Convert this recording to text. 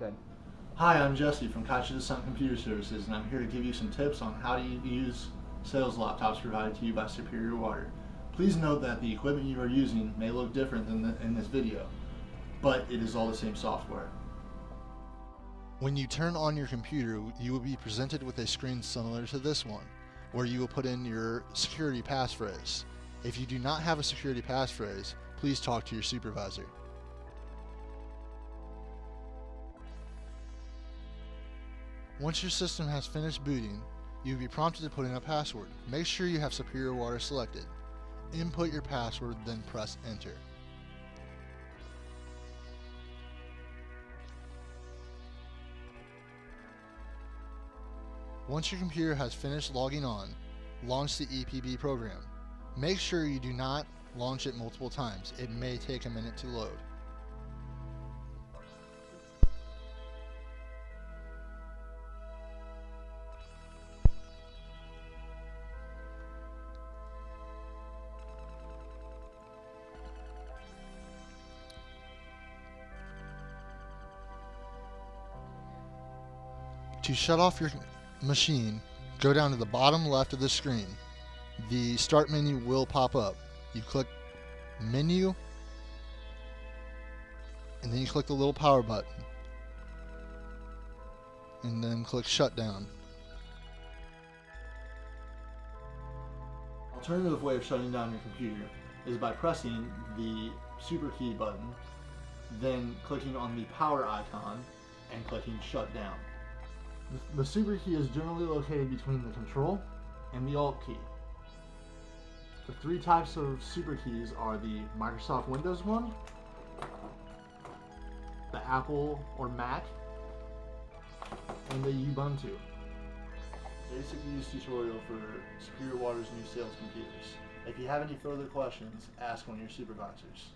good. Hi, I'm Jesse from Kaiser Descent Computer Services, and I'm here to give you some tips on how to use sales laptops provided to you by Superior Water. Please note that the equipment you are using may look different than the, in this video, but it is all the same software. When you turn on your computer, you will be presented with a screen similar to this one, where you will put in your security passphrase. If you do not have a security passphrase, please talk to your supervisor. Once your system has finished booting, you will be prompted to put in a password. Make sure you have Superior Water selected. Input your password, then press enter. Once your computer has finished logging on, launch the EPB program. Make sure you do not launch it multiple times. It may take a minute to load. To shut off your machine, go down to the bottom left of the screen. The start menu will pop up. You click menu and then you click the little power button and then click shutdown. Alternative way of shutting down your computer is by pressing the super key button, then clicking on the power icon and clicking shut down. The, super key is generally located between the control and the alt key. The three types of super keys are the Microsoft Windows one, the Apple or Mac, and the Ubuntu. Basic use tutorial for Superior Water's new sales computers. If you have any further questions, ask one of your supervisors.